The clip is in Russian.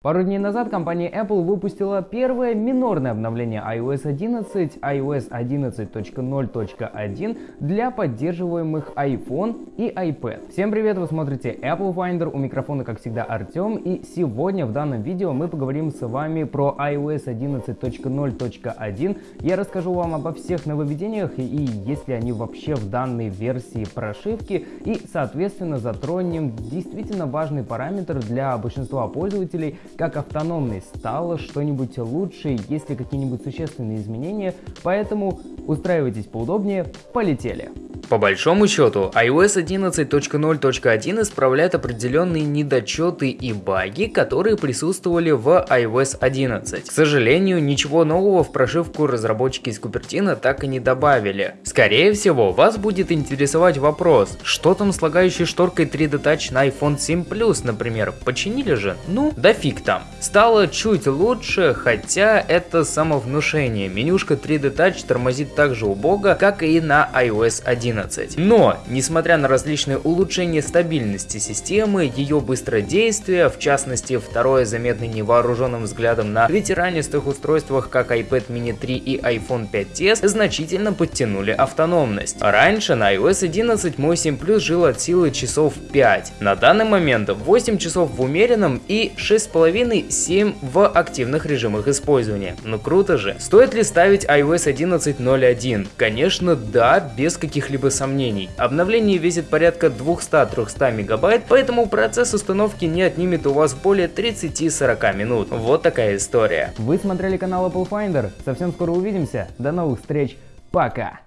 Пару дней назад компания Apple выпустила первое минорное обновление iOS 11, iOS 11.0.1 для поддерживаемых iPhone и iPad. Всем привет, вы смотрите Apple Finder, у микрофона как всегда Артем, и сегодня в данном видео мы поговорим с вами про iOS 11.0.1. Я расскажу вам обо всех нововведениях и есть ли они вообще в данной версии прошивки, и соответственно затронем действительно важный параметр для большинства пользователей, как автономность стала что-нибудь лучше, есть ли какие-нибудь существенные изменения, поэтому устраивайтесь поудобнее, полетели! По большому счету, iOS 11.0.1 исправляет определенные недочеты и баги, которые присутствовали в iOS 11. К сожалению, ничего нового в прошивку разработчики из Купертина так и не добавили. Скорее всего, вас будет интересовать вопрос, что там с лагающей шторкой 3D Touch на iPhone 7 Plus, например, починили же? Ну, да фиг там. Стало чуть лучше, хотя это самовнушение. Менюшка 3D Touch тормозит так же убого, как и на iOS 11. 11. Но, несмотря на различные улучшения стабильности системы, ее быстродействие, в частности второе заметное невооруженным взглядом на ветеранистых устройствах как iPad mini 3 и iPhone 5s, значительно подтянули автономность. Раньше на iOS 11 мой 7 Plus жил от силы часов 5. На данный момент 8 часов в умеренном и 6,5-7 в активных режимах использования. Ну круто же. Стоит ли ставить iOS 11.0.1? Конечно да, без каких-либо каких-либо сомнений. Обновление весит порядка 200-300 мегабайт, поэтому процесс установки не отнимет у вас более 30-40 минут. Вот такая история. Вы смотрели канал Apple Finder. Совсем скоро увидимся. До новых встреч. Пока.